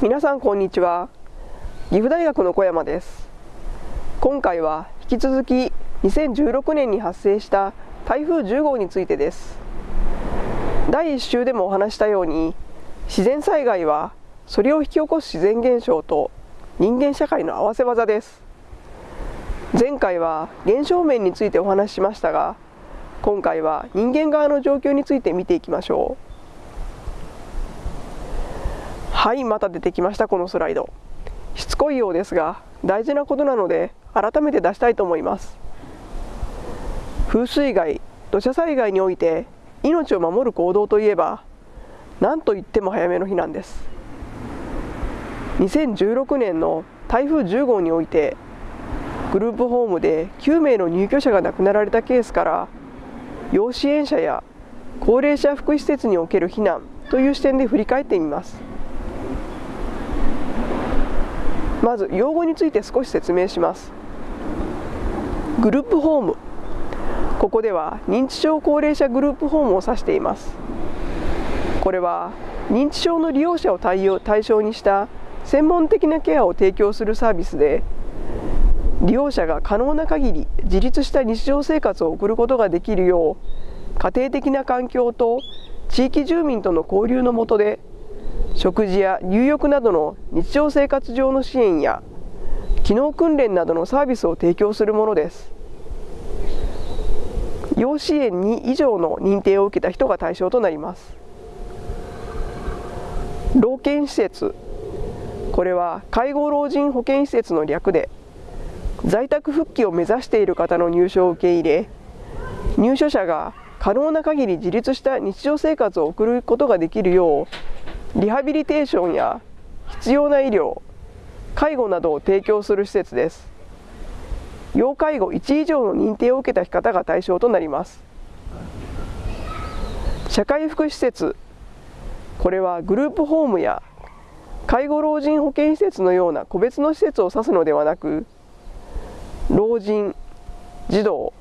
皆さんこんにちは。岐阜大学の小山です。今回は引き続き2016年に発生した台風10号についてです。第1週でもお話したように自然災害はそれを引き起こす自然現象と人間社会の合わせ技です。前回は現象面についてお話ししましたが今回は人間側の状況について見ていきましょう。はいまた出てきましたこのスライド。しつこいようですが大事なことなので改めて出したいと思います。風水害土砂災害において命を守る行動といえば何といっても早めの避難です。2016年の台風10号においてグループホームで9名の入居者が亡くなられたケースから要支援者や高齢者福祉施設における避難という視点で振り返ってみます。まず用語について少し説明します。グループホーム。ここでは認知症高齢者グループホームを指しています。これは認知症の利用者を対応対象にした専門的なケアを提供するサービスで利用者が可能な限り自立した日常生活を送ることができるよう家庭的な環境と地域住民との交流の下で食事や入浴などの日常生活上の支援や機能訓練などのサービスを提供するものです。要支援2以上の認定を受けた人が対象となります。老健施設。これは介護老人保健施設の略で在宅復帰を目指している方の入所を受け入れ入所者が可能な限り自立した日常生活を送ることができるようリハビリテーションや必要な医療介護などを提供する施設です。要介護1以上の認定を受けた方が対象となります。社会福祉施設これはグループホームや介護老人保健施設のような個別の施設を指すのではなく老人児童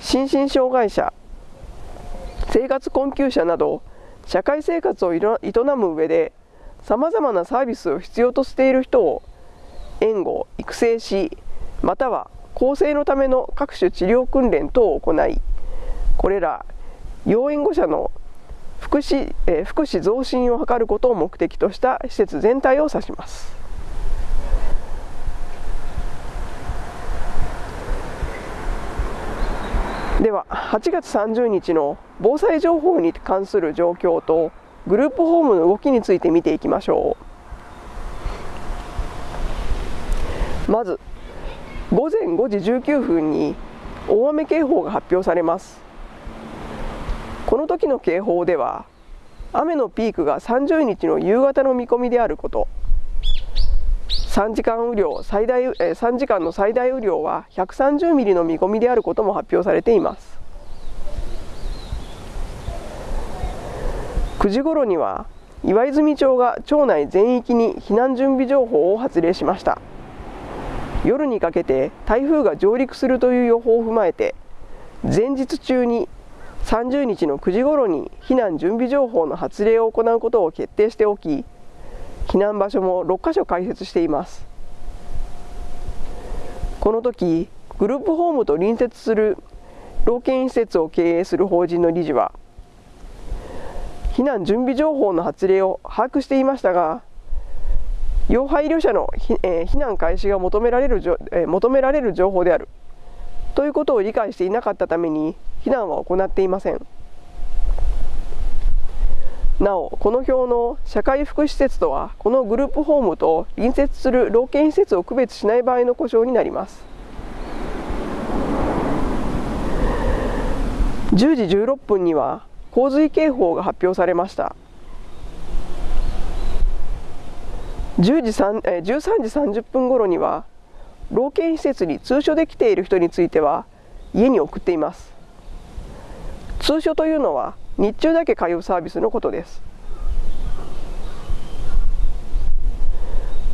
心身障害者生活困窮者など社会生活を営む上でさまざまなサービスを必要としている人を援護育成しまたは更生のための各種治療訓練等を行いこれら要援護者の福祉,、え、福祉増進を図ることを目的とした施設全体を指します。では8月30日の防災情報に関する状況とグループホームの動きについて見ていきましょう。まず午前5時19分に大雨警報が発表されます。この時の警報では雨のピークが30日の夕方の見込みであること。3時間雨量最大、え3時間の最大雨量は130ミリの見込みであることも発表されています。9時ごろには岩泉町が町内全域に避難準備情報を発令しました。夜にかけて台風が上陸するという予報を踏まえて前日中に30日の9時ごろに避難準備情報の発令を行うことを決定しておき避難場所も6カ所開設していますこの時グループホームと隣接する老健施設を経営する法人の理事は避難準備情報の発令を把握していましたが要配慮者の避難開始が求められる求められる情報であるということを理解していなかったために避難は行っていません。なおこの表の社会福祉施設とはこのグループホームと隣接する老健施設を区別しない場合の故障になります。10時16分には洪水警報が発表されました。10時3え13時30分ごろには老健施設に通所で来ている人については家に送っています。通所というのは日中だけ通うサービスのことです。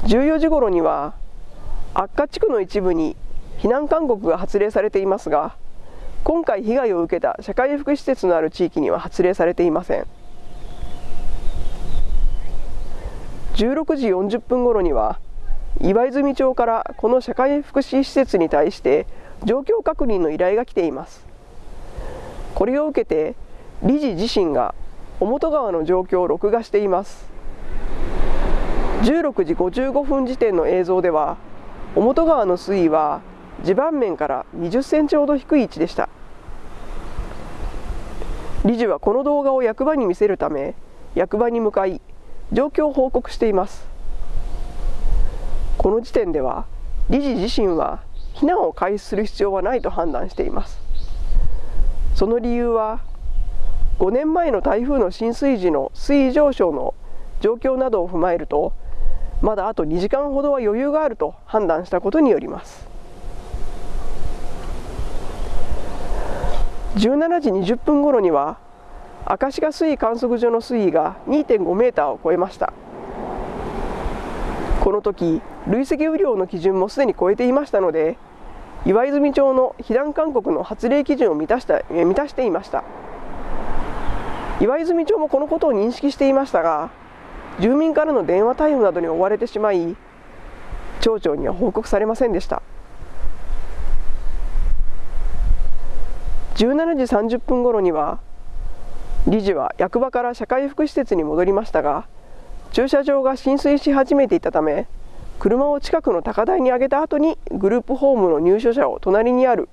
14時ごろには悪化地区の一部に避難勧告が発令されていますが今回被害を受けた社会福祉施設のある地域には発令されていません。16時40分ごろには岩泉町からこの社会福祉施設に対して状況確認の依頼が来ています。これを受けて理事自身が表川の状況を録画しています。16時55分時点の映像では表川の水位は地盤面から20センチほど低い位置でした。理事はこの動画を役場に見せるため役場に向かい状況を報告しています。この時点では理事自身は避難を開始する必要はないと判断しています。その理由は5年前の台風の浸水時の水位上昇の状況などを踏まえるとまだあと2時間ほどは余裕があると判断したことによります。17時20分ごろには明石賀水位観測所の水位が2.5メーターを超えました。この時累積雨量の基準もすでに超えていましたので岩泉町の避難勧告の発令基準を満たした満たしていました。岩泉町もこのことを認識していましたが住民からの電話対応などに追われてしまい町長には報告されませんでした。17時30分ごろには理事は役場から社会福祉施設に戻りましたが駐車場が浸水し始めていたため車を近くの高台に上げた後にグループホームの入所者を隣にある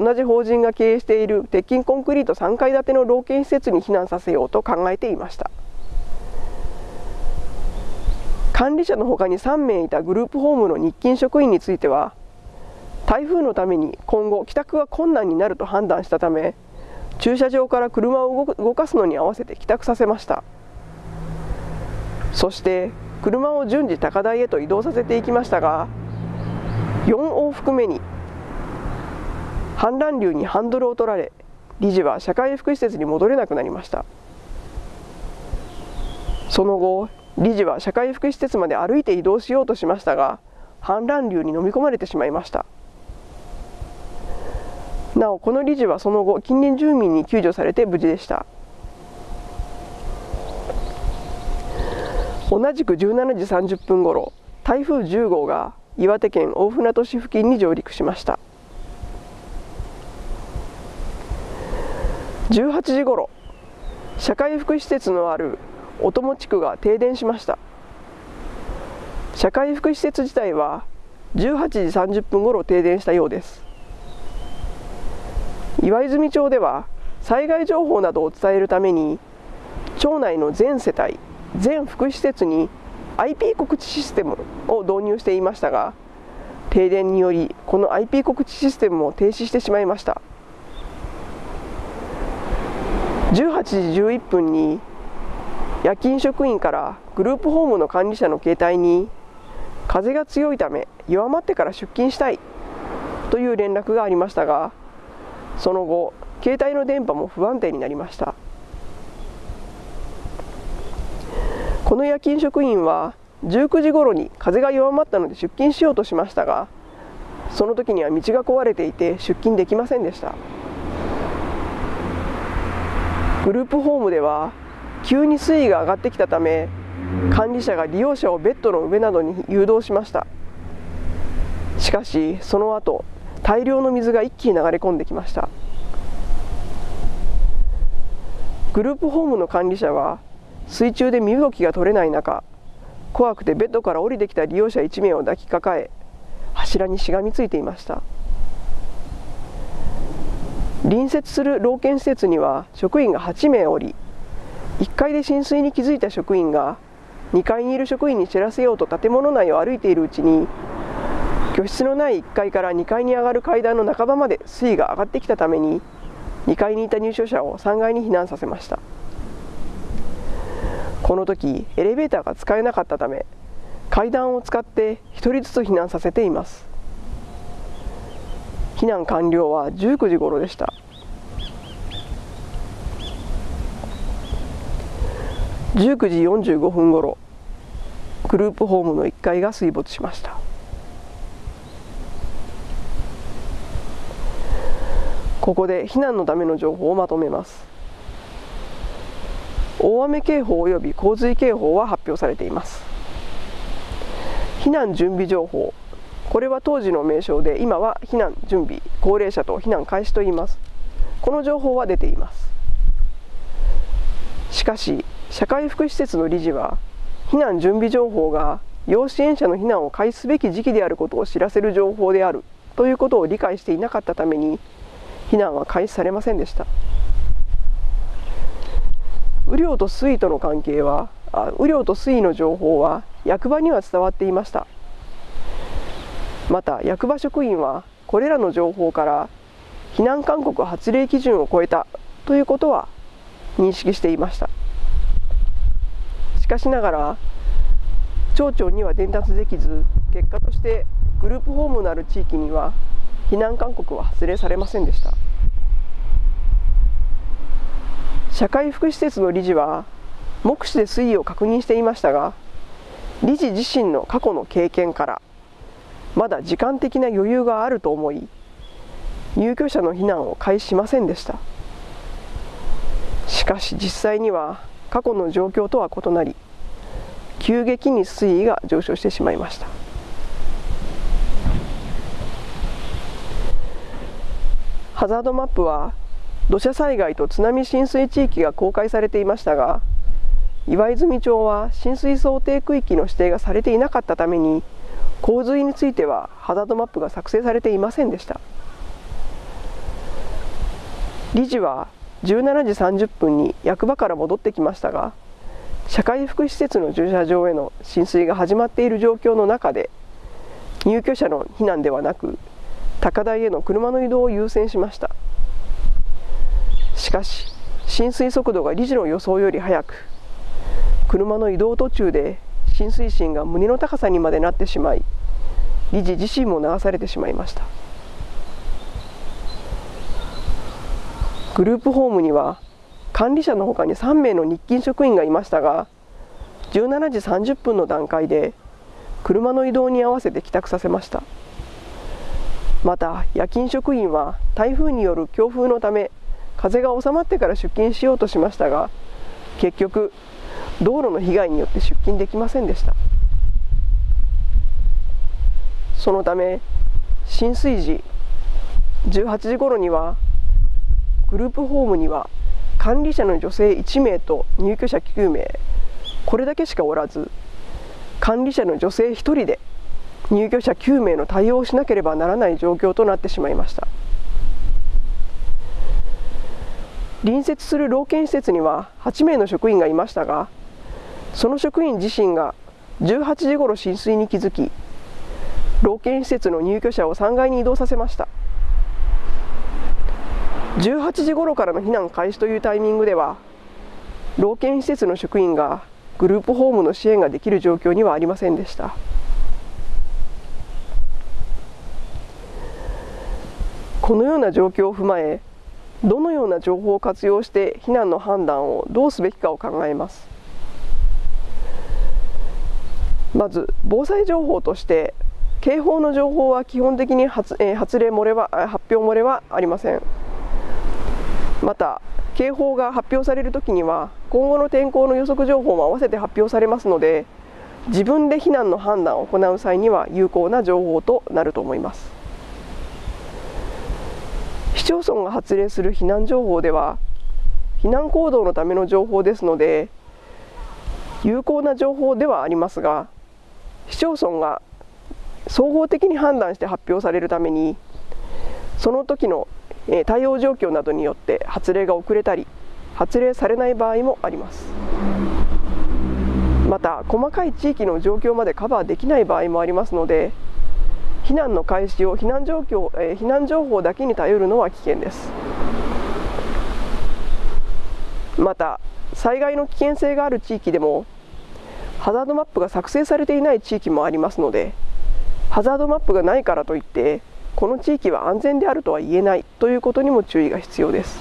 同じ法人が経営している鉄筋コンクリート3階建ての老犬施設に避難させようと考えていました。管理者のほかに3名いたグループホームの日勤職員については台風のために今後帰宅が困難になると判断したため駐車場から車を動かすのに合わせて帰宅させました。そして車を順次高台へと移動させていきましたが4往復目に氾濫流にハンドルを取られ理事は社会福祉施設に戻れなくなりました。その後理事は社会福祉施設まで歩いて移動しようとしましたが氾濫流に飲み込まれてしまいました。なおこの理事はその後近隣住民に救助されて無事でした。同じく17時30分ごろ台風10号が岩手県大船渡市付近に上陸しました。18時ごろ社会福祉施設のある小友地区が停電しました。社会福祉施設自体は18時30分ごろ停電したようです。岩泉町では災害情報などを伝えるために町内の全世帯全福祉施設に IP 告知システムを導入していましたが停電によりこの IP 告知システムも停止してしまいました。18時11分に夜勤職員からグループホームの管理者の携帯に風が強いため弱まってから出勤したいという連絡がありましたがその後携帯の電波も不安定になりました。この夜勤職員は19時ごろに風が弱まったので出勤しようとしましたがその時には道が壊れていて出勤できませんでした。グループホームでは急に水位が上がってきたため管理者が利用者をベッドの上などに誘導しました。しかしその後大量の水が一気に流れ込んできました。グループホームの管理者は水中で身動きが取れない中怖くてベッドから降りてきた利用者1名を抱きかかえ柱にしがみついていました。隣接する老犬施設には職員が8名おり1階で浸水に気づいた職員が2階にいる職員に知らせようと建物内を歩いているうちに居室のない1階から2階に上がる階段の半ばまで水位が上がってきたために2階にいた入所者を3階に避難させました。この時エレベーターが使えなかったため階段を使って1人ずつ避難させています。避難完了は19時頃でした。19時45分ごろグループホームの1階が水没しました。ここで避難のための情報をまとめます。大雨警報及び洪水警報は発表されています。避難準備情報これは当時の名称で今は避難準備高齢者と避難開始と言います。この情報は出ています。しかし社会福祉施設の理事は避難準備情報が要支援者の避難を開始すべき時期であることを知らせる情報であるということを理解していなかったために避難は開始されませんでした。雨量と水位との関係は雨量と水位の情報は役場には伝わっていました。また役場職員はこれらの情報から避難勧告発令基準を超えたということは認識していました。しかしながら町長には伝達できず結果としてグループホームのある地域には避難勧告は発令されませんでした。社会福祉施設の理事は目視で推移を確認していましたが理事自身の過去の経験からまだ時間的な余裕があると思い入居者の避難を開始しませんでした。しかし実際には過去の状況とは異なり急激に水位が上昇してしまいました。ハザードマップは土砂災害と津波浸水地域が公開されていましたが岩泉町は浸水想定区域の指定がされていなかったために洪水についてはハザードマップが作成されていませんでした。理事は17時30分に役場から戻ってきましたが社会福祉施設の駐車場への浸水が始まっている状況の中で入居者の避難ではなく高台への車の移動を優先しました。しかし浸水速度が理事の予想より速く車の移動途中で浸水深が胸の高さにまでなってしまい理事自身も流されてしまいました。グループホームには管理者のほかに3名の日勤職員がいましたが17時30分の段階で車の移動に合わせて帰宅させました。また夜勤職員は台風による強風のため風が収まってから出勤しようとしましたが結局道路の被害によって出勤できませんでした。そのため浸水時18時ごろにはグループホームには管理者の女性1名と入居者9名これだけしかおらず管理者の女性1人で入居者9名の対応をしなければならない状況となってしまいました。隣接する老健施設には8名の職員がいましたがその職員自身が18時ごろ浸水に気づき老健施設の入居者を3階に移動させました。18時ごろからの避難開始というタイミングでは老健施設の職員がグループホームの支援ができる状況にはありませんでした。このような状況を踏まえどのような情報を活用して避難の判断をどうすべきかを考えます。まず防災情報として警報の情報は基本的に発,、えー、発令漏れは発表漏れはありません。また警報が発表されるときには今後の天候の予測情報も合わせて発表されますので自分で避難の判断を行う際には有効な情報となると思います。市町村が発令する避難情報では避難行動のための情報ですので有効な情報ではありますが市町村が総合的に判断して発表されるためにその時の対応状況などによって発令が遅れたり発令されない場合もあります。また細かい地域の状況までカバーできない場合もありますので避難の開始を避難状況、え避難情報だけに頼るのは危険です。また災害の危険性がある地域でもハザードマップが作成されていない地域もありますのでハザードマップがないからといってこの地域は安全であるとは言えないということにも注意が必要です。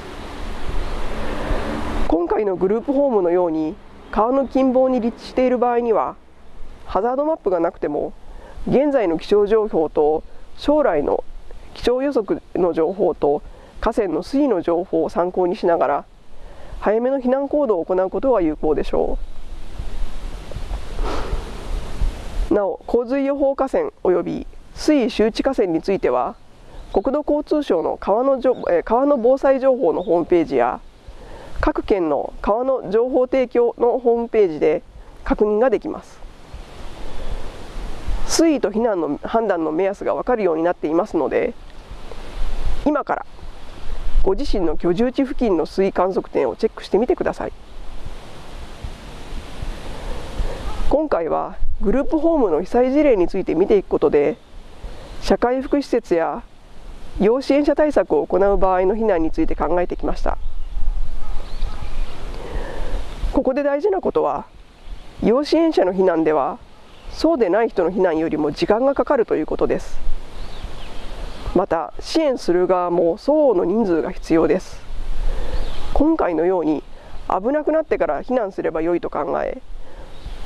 今回のグループホームのように川の近傍に立地している場合にはハザードマップがなくても現在の気象情報と将来の気象予測の情報と河川の水位の情報を参考にしながら早めの避難行動を行うことが有効でしょう。なお洪水予報河川及び水位周知河川については国土交通省の川の川の防災情報のホームページや各県の川の情報提供のホームページで確認ができます。水位と避難の判断の目安が分かるようになっていますので今からご自身の居住地付近の水位観測点をチェックしてみてください。今回はグループホームの被災事例について見ていくことで社会福祉施設や要支援者対策を行う場合の避難について考えてきました。ここで大事なことは要支援者の避難ではそうでない人の避難よりも時間がかかるということです。また支援する側も相応の人数が必要です。今回のように危なくなってから避難すればよいと考え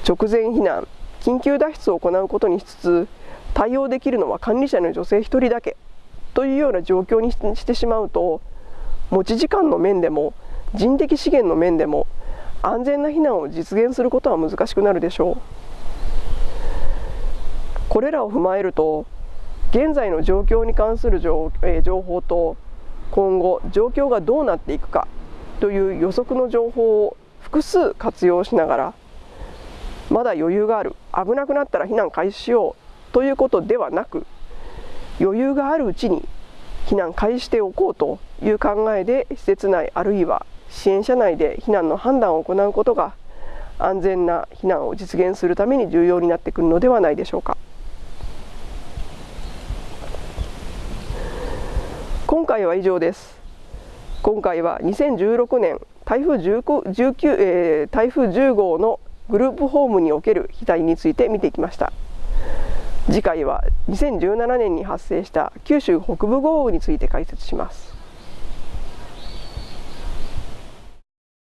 直前避難緊急脱出を行うことにしつつ対応できるのは管理者の女性1人だけというような状況にしてしまうと持ち時間の面でも人的資源の面でも安全な避難を実現することは難しくなるでしょう。これらを踏まえると現在の状況に関する情,、え情報と今後状況がどうなっていくかという予測の情報を複数活用しながらまだ余裕がある危なくなったら避難開始しようということではなく余裕があるうちに避難開始しておこうという考えで施設内あるいは支援者内で避難の判断を行うことが安全な避難を実現するために重要になってくるのではないでしょうか。今回は以上です。今回は2016年台風 19, えー、台風10号のグループホームにおける被害について見ていきました。次回は2017年に発生した九州北部豪雨について解説します。